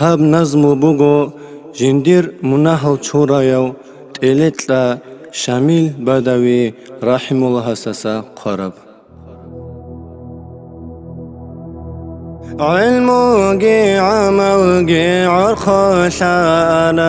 ҳаб назму буго жиндир мунаҳл чураяв телетла шамил бадави раҳимуллаҳ саса қараб قرب علموگی عملگی عرخشانو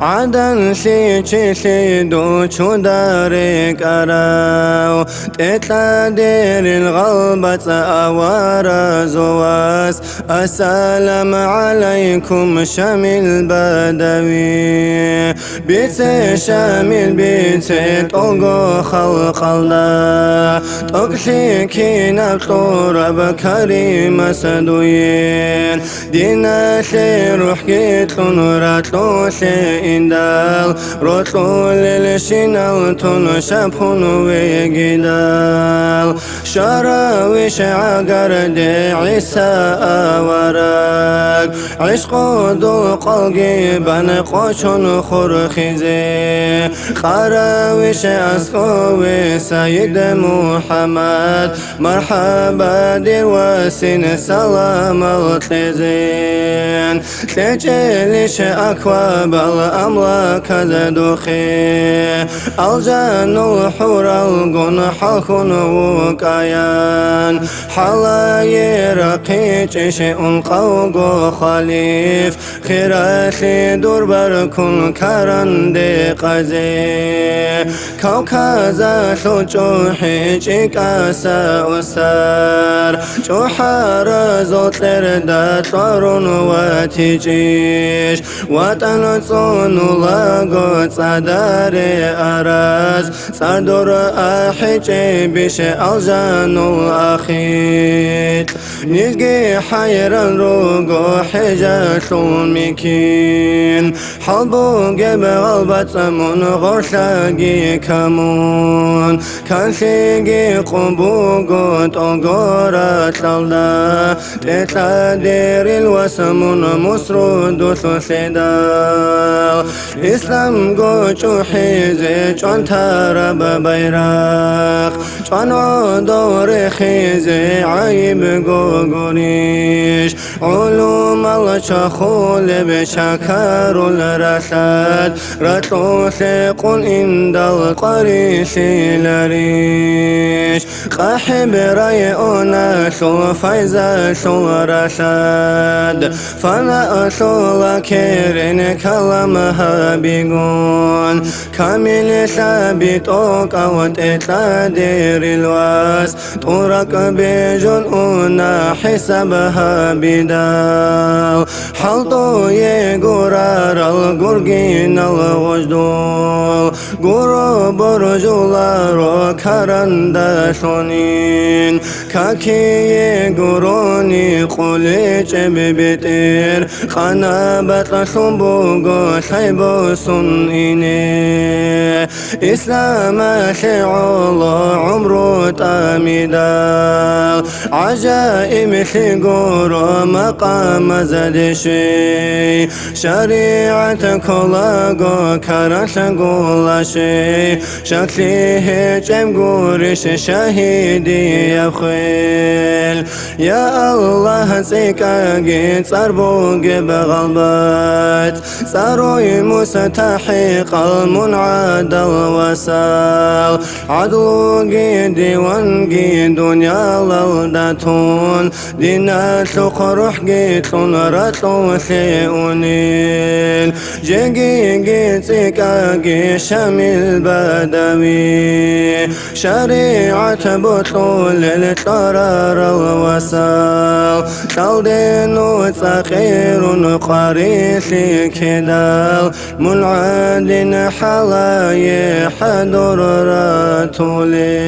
عدن شي چي شي دو چو دارك أراو تتلا دير الغلبة أوار زواس. السلام عليكم شامل بدوي. بيت شامل بيت توغو خلق الله تقشي كي نبطور بكريم مسدوين. دينا شي روح كيتلون راتلو شي إندال روتلو للشينال تون شابون ويجدال شراويش عقر دي عيسى أوراك عشق دو قلقي بن قوشون خرخيزي خراويش أسقوي سيد محمد. مرحبا دي واسين سلام الخزين تجلش أكواب الأملاك زدوخي. الجن الحور القن حلقن وكيان حلاي رقيج شيء قوق خليف. خيراتي دور بركن كرن دي قزي كوكازا شو حيجي كاسا وسار. جوحار زوتلر دا طارون واتيجيش وطن صون لاغو صدار أراز. صدر أحيجي بش الجان الأخيط نيجي حيران روغو حجا شوميكين حلبو جب غلبت من غرشاقي كمون. كان شيقي قبوغو توغورا تلدا تتادير الوسمون مسرود سوسيدا اسلام گوچو خیزه چون ترب بیرق چون آدار خیزه عیب گو گونیش. علوم الچا خول به شکر الرسد رتو سقون این دل قریسی لریش. قحب رای اونس و فیض سو رسد فنا اصول کرن کلم هر بيقون كامل ثابت أوقات إتلادير الواس طرق بيجون أنا حسابها بدال حلطو يقرار القرقين الوجدول قرو برجولار كرندشونين كاكي قروني قولي ببتير خنابت شنبوغو شيبو سنيني إسلام شعول عمرو تامدا عجائب شقور مقام زدشي شريعة كلاغو كرش شكلي هجم قورش شهيدي يخيل يا الله سيكاقي صربوق بغلبات صاروي مستحق المنعد الوسال عدوقي ديوانقي دنيا للدتون دينا تقرح قيتون رتو شيئونين جيجي قيتكاقي شامل بدوي شريعة بطول القرار الوسال تلدين وثقير قريش كدال. منعد حلاي حضر راتولين.